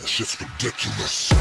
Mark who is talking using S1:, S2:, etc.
S1: That shit's ridiculous.